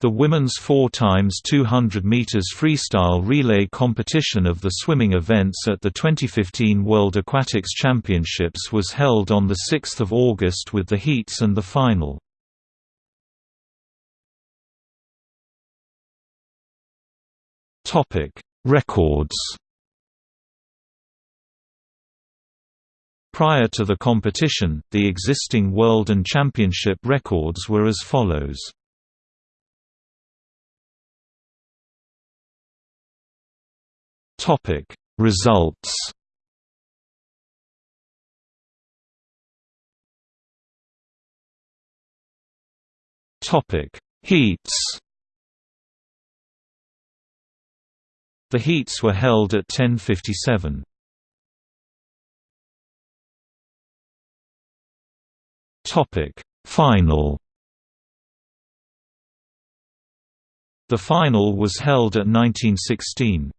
The women's 4 times 200 meters freestyle relay competition of the swimming events at the 2015 World Aquatics Championships was held on the 6th of August with the heats and the final. Topic: Records. Prior to the competition, the existing world and championship records were as follows. Topic Results Topic Heats The heats were held at 1057. Topic Final The final was held at 1916.